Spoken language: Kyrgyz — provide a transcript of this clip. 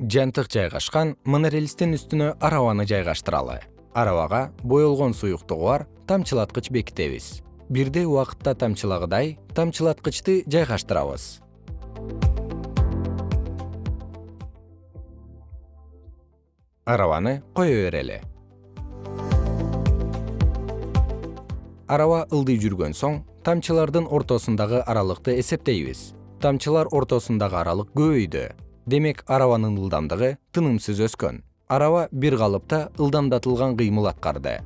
жантык жайгашкан монорельстин үстүнө арабаны жайгаштыралы. Арабага боелгон суюктугу бар тамчылаткыч бекитебиз. Бирдей убакытта тамчылагыдай тамчылаткычты жайгаштырабыз. Арабаны кое берели? Араба ылдый жүргөн соң тамчылардын ортосундагы аралыкты эсептейбиз. Тамчылар ортосундагы аралык көбөйдү демек арабанын ылдамдыгы тынымсыз өскөн. Араба бир калыпта ылдамдатылган кыймыл аткарды